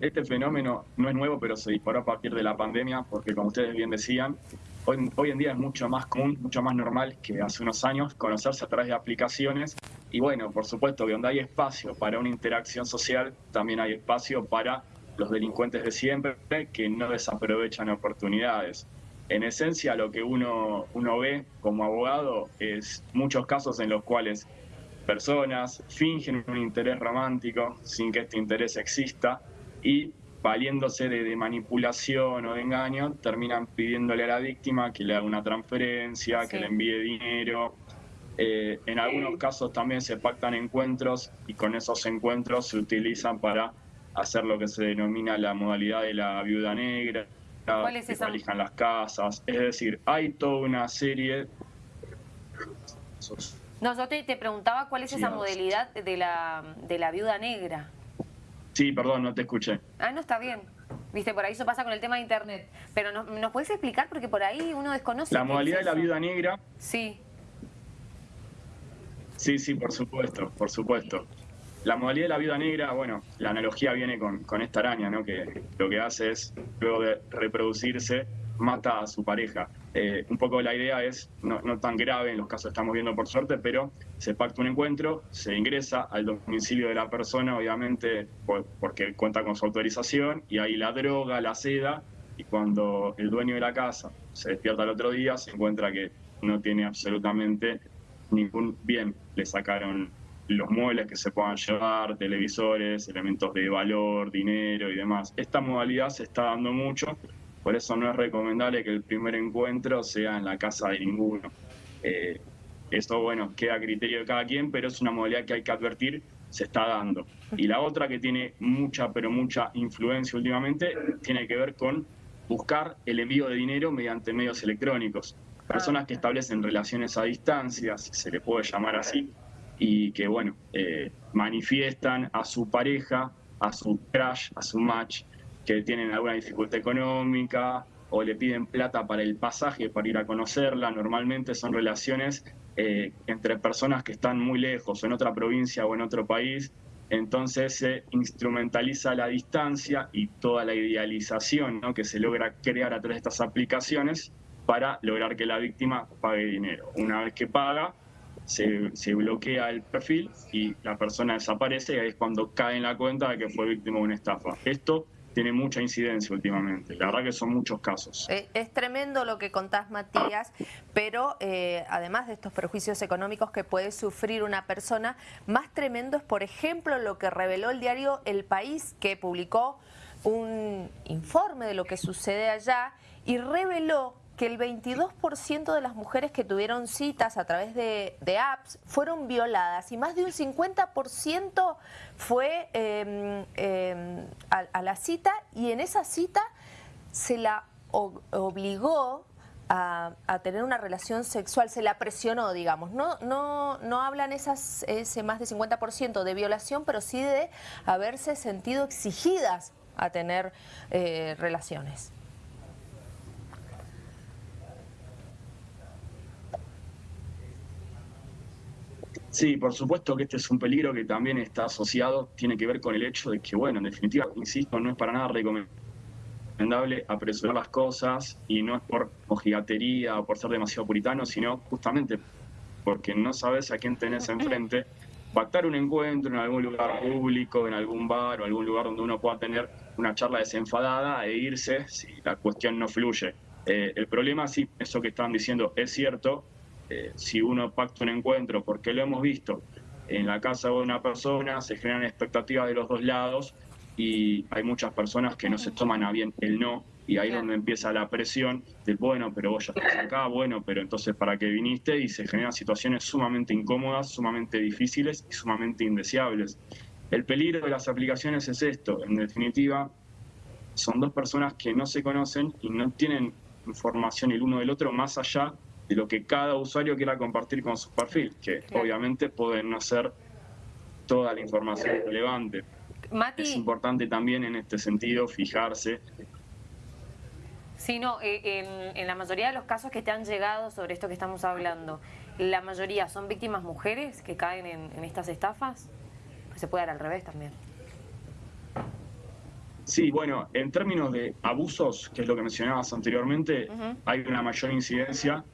este fenómeno no es nuevo, pero se disparó a partir de la pandemia, porque como ustedes bien decían, hoy, hoy en día es mucho más común, mucho más normal que hace unos años conocerse a través de aplicaciones. Y bueno, por supuesto que donde hay espacio para una interacción social, también hay espacio para los delincuentes de siempre que no desaprovechan oportunidades. En esencia, lo que uno, uno ve como abogado es muchos casos en los cuales personas fingen un interés romántico sin que este interés exista y valiéndose de, manipulación o de engaño, terminan pidiéndole a la víctima que le haga una transferencia, que le envíe dinero. Eh, en algunos casos también se pactan encuentros y con esos encuentros se utilizan para hacer lo que se denomina la modalidad de la viuda negra, ¿Cuál es esa? elijan las casas. Es decir, hay toda una serie... No, yo te, preguntaba cuál es esa modalidad de la, de la viuda negra. Sí, perdón, no te escuché. Ah, no, está bien. Viste, por ahí eso pasa con el tema de internet. Pero ¿nos, ¿nos puedes explicar? Porque por ahí uno desconoce. La modalidad de la viuda negra. Sí. Sí, sí, por supuesto, por supuesto. La modalidad de la viuda negra, bueno, la analogía viene con, con esta araña, ¿no? Que lo que hace es, luego de reproducirse, mata a su pareja. Eh, un poco la idea es, no, tan grave en los casos que estamos viendo por suerte, pero se pacta un encuentro, se ingresa al domicilio de la persona, obviamente porque cuenta con su autorización, y ahí la droga, la seda, y cuando el dueño de la casa se despierta el otro día, se encuentra que no tiene absolutamente ningún bien. Le sacaron los muebles que se puedan llevar, televisores, elementos de valor, dinero y demás. Esta modalidad se está dando mucho, por eso no es recomendable que el primer encuentro sea en la casa de ninguno. Eh, esto, bueno, queda a criterio de cada quien, pero es una modalidad que hay que advertir, se está dando. Y la otra que tiene mucha, pero mucha influencia últimamente, tiene que ver con buscar el envío de dinero mediante medios electrónicos. Personas que establecen relaciones a distancia, si se le puede llamar así, y que, bueno, eh, manifiestan a su pareja, a su crush, a su match, que tienen alguna dificultad económica o le piden plata para el pasaje, para ir a conocerla. Normalmente son relaciones eh, entre personas que están muy lejos, en otra provincia o en otro país. Entonces se instrumentaliza la distancia y toda la idealización que se logra crear a través de estas aplicaciones para lograr que la víctima pague dinero. Una vez que paga, se, bloquea el perfil y la persona desaparece y ahí es cuando cae en la cuenta de que fue víctima de una estafa. Esto tiene mucha incidencia últimamente. La verdad que son muchos casos. Es, tremendo lo que contás, Matías, pero eh, además de estos perjuicios económicos que puede sufrir una persona, más tremendo es, por ejemplo, lo que reveló el diario El País, que publicó un informe de lo que sucede allá y reveló que el 22% de las mujeres que tuvieron citas a través de, apps fueron violadas y más de un 50% fue em, em, a, la cita y en esa cita se la obligó a, tener una relación sexual, se la presionó, digamos. No, no, no hablan esas, ese más de 50% de violación, pero sí de haberse sentido exigidas a tener eh, relaciones. Sí, por supuesto que este es un peligro que también está asociado, tiene que ver con el hecho de que, bueno, en definitiva, insisto, no es para nada recomendable apresurar las cosas y no es por mojigatería o por ser demasiado puritano, sino justamente porque no sabes a quién tenés enfrente. Pactar un encuentro en algún lugar público, en algún bar o algún lugar donde uno pueda tener una charla desenfadada e irse si la cuestión no fluye. Eh, el problema, sí, eso que estaban diciendo es cierto, eh, si uno pacta un encuentro, porque lo hemos visto en la casa de una persona, se generan expectativas de los dos lados y hay muchas personas que no se toman a bien el no y ahí es donde empieza la presión del bueno, pero vos ya estás acá, bueno, pero entonces para qué viniste y se generan situaciones sumamente incómodas, sumamente difíciles y sumamente indeseables. El peligro de las aplicaciones es esto, en definitiva, son dos personas que no se conocen y no tienen información el uno del otro más allá de lo que cada usuario quiera compartir con su perfil, que obviamente pueden no ser toda la información relevante. Es importante también en este sentido fijarse. Sí, no, eh, en, la mayoría de los casos que te han llegado sobre esto que estamos hablando, ¿la mayoría son víctimas mujeres que caen en, estas estafas? Pues se puede dar al revés también. Sí, bueno, en términos de abusos, que es lo que mencionabas anteriormente, hay una mayor incidencia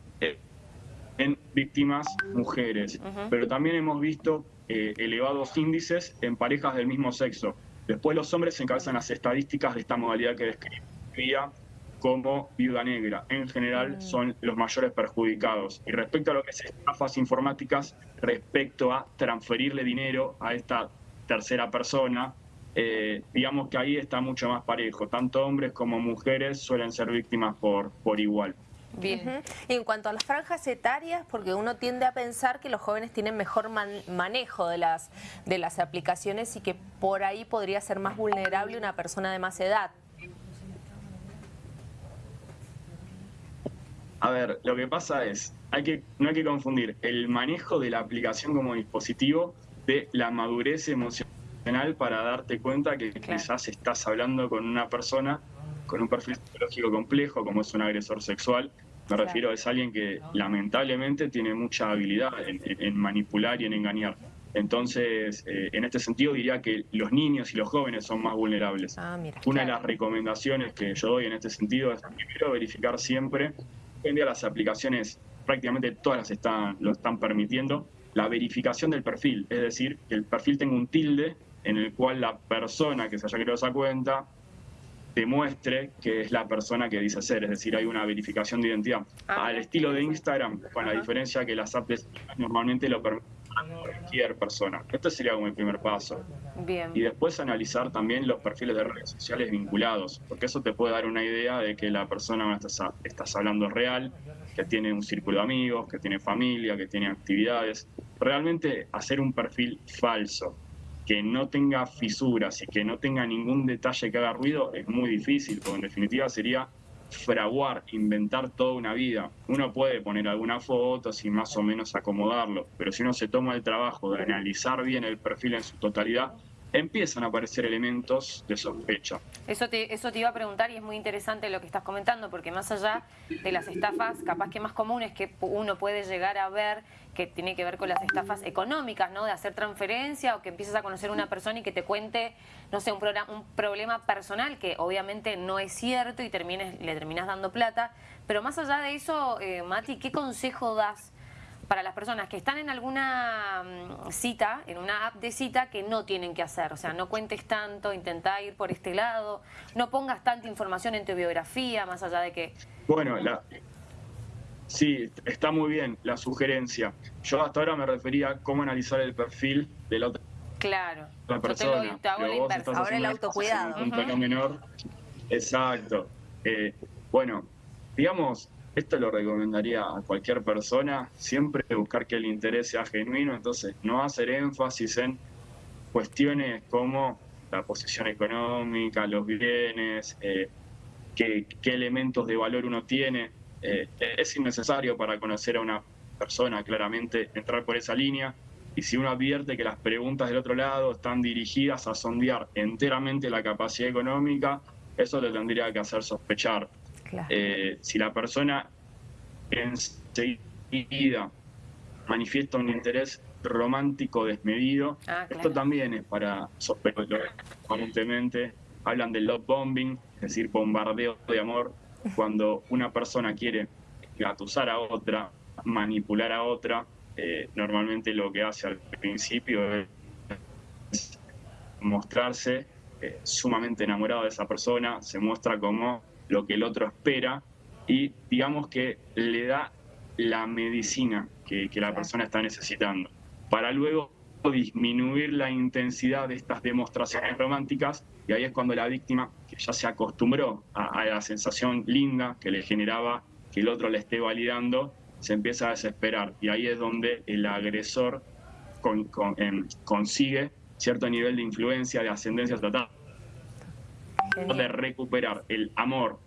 en víctimas mujeres, pero también hemos visto eh, elevados índices en parejas del mismo sexo. Después los hombres encabezan las estadísticas de esta modalidad que describía como viuda negra. En general mm. son los mayores perjudicados. Y respecto a lo que es estafas informáticas, respecto a transferirle dinero a esta tercera persona, eh, digamos que ahí está mucho más parejo. Tanto hombres como mujeres suelen ser víctimas por, por igual. Bien. Y en cuanto a las franjas etarias, porque uno tiende a pensar que los jóvenes tienen mejor manejo de las, de las aplicaciones y que por ahí podría ser más vulnerable una persona de más edad. A ver, lo que pasa es, hay que, no hay que confundir el manejo de la aplicación como dispositivo de la madurez emocional para darte cuenta que quizás estás hablando con una persona con un perfil psicológico complejo, como es un agresor sexual, me refiero, es alguien que lamentablemente tiene mucha habilidad en, manipular y en engañar. Entonces, eh, en este sentido diría que los niños y los jóvenes son más vulnerables. Ah, Una de las recomendaciones que yo doy en este sentido es primero verificar siempre, hoy en día las aplicaciones prácticamente todas las están, lo están permitiendo, la verificación del perfil, es decir, que el perfil tenga un tilde en el cual la persona que se haya creado esa cuenta demuestre que es la persona que dice ser, es decir, hay una verificación de identidad. Ah, Al estilo de Instagram, con la diferencia que las apps normalmente lo permiten a cualquier persona. Este sería como el primer paso. Bien. Y después analizar también los perfiles de redes sociales vinculados, porque eso te puede dar una idea de que la persona con la que estás, estás hablando es real, que tiene un círculo de amigos, que tiene familia, que tiene actividades. Realmente hacer un perfil falso que no tenga fisuras y que no tenga ningún detalle que haga ruido es muy difícil, porque en definitiva sería fraguar, inventar toda una vida. Uno puede poner algunas fotos y más o menos acomodarlo, pero si uno se toma el trabajo de analizar bien el perfil en su totalidad, empiezan a aparecer elementos de sospecha. Eso te, eso te iba a preguntar y es muy interesante lo que estás comentando, porque más allá de las estafas, capaz que más comunes que uno puede llegar a ver, que tiene que ver con las estafas económicas, ¿no? De hacer transferencia o que empieces a conocer a una persona y que te cuente, no sé, un, un problema personal que obviamente no es cierto y termines, le terminas dando plata. Pero más allá de eso, eh, Mati, ¿qué consejo das para las personas que están en alguna mm, cita, en una app de cita, que no tienen que hacer. O sea, no cuentes tanto, intenta ir por este lado, no pongas tanta información en tu biografía, más allá de que... Bueno, la... sí, está muy bien la sugerencia. Yo hasta ahora me refería a cómo analizar el perfil de la otra Claro. La persona. Yo te. Ahora el autocuidado. Un tono menor. Exacto. Eh, bueno, digamos, esto lo recomendaría a cualquier persona, siempre buscar que el interés sea genuino, entonces no hacer énfasis en cuestiones como la posición económica, los bienes, eh, qué, elementos de valor uno tiene. Eh, es innecesario para conocer a una persona, claramente, entrar por esa línea. Y si uno advierte que las preguntas del otro lado están dirigidas a sondear enteramente la capacidad económica, eso le tendría que hacer sospechar. Eh, si la persona enseguida manifiesta un interés romántico desmedido, ah, esto también es para sospechar. Comúnmente hablan del love bombing, es decir, bombardeo de amor, cuando una persona quiere gatusar a otra, manipular a otra, eh, normalmente lo que hace al principio es mostrarse eh, sumamente enamorado de esa persona, se muestra como lo que el otro espera y digamos que le da la medicina que, la persona está necesitando, para luego disminuir la intensidad de estas demostraciones románticas y ahí es cuando la víctima, que ya se acostumbró a, la sensación linda que le generaba que el otro le esté validando, se empieza a desesperar. Y ahí es donde el agresor em, consigue cierto nivel de influencia, de ascendencia total, de recuperar el amor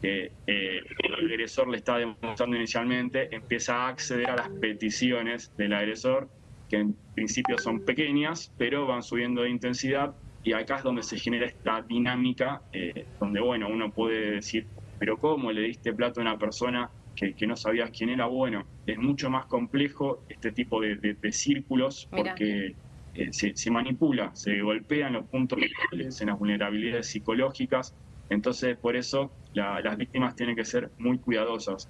que eh, el agresor le está demostrando inicialmente, empieza a acceder a las peticiones del agresor, que en principio son pequeñas, pero van subiendo de intensidad, y acá es donde se genera esta dinámica, eh, donde bueno, uno puede decir, pero ¿cómo le diste plato a una persona que, no sabías quién era? Bueno, es mucho más complejo este tipo de, círculos, porque se, manipula, se golpean los puntos en las vulnerabilidades psicológicas. Entonces, por eso las víctimas tienen que ser muy cuidadosas.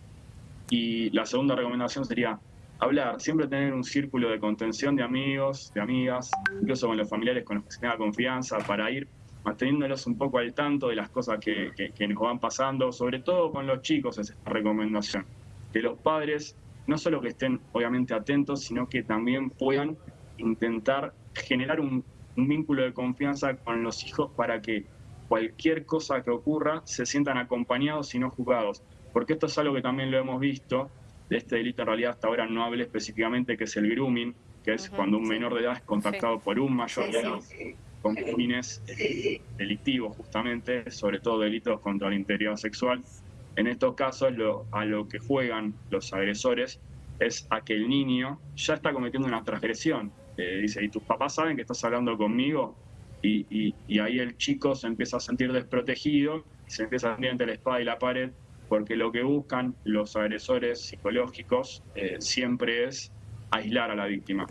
Y la segunda recomendación sería hablar, siempre tener un círculo de contención de amigos, de amigas, incluso con los familiares con los que se tenga confianza, para ir manteniéndolos un poco al tanto de las cosas que, que, nos van pasando, sobre todo con los chicos es esta recomendación, que los padres no solo que estén obviamente atentos, sino que también puedan intentar generar un, un vínculo de confianza con los hijos para que cualquier cosa que ocurra se sientan acompañados y no juzgados. Porque esto es algo que también lo hemos visto, de este delito en realidad hasta ahora no hablé específicamente, que es el grooming, que es cuando un menor de edad es contactado por un mayor de edad con fines delictivos justamente, sobre todo delitos contra la integridad sexual. En estos casos lo, a lo que juegan los agresores es a que el niño ya está cometiendo una transgresión. Eh, dice, ¿y tus papás saben que estás hablando conmigo? Y, ahí el chico se empieza a sentir desprotegido y se empieza a sentir entre la espada y la pared porque lo que buscan los agresores psicológicos eh, siempre es aislar a la víctima.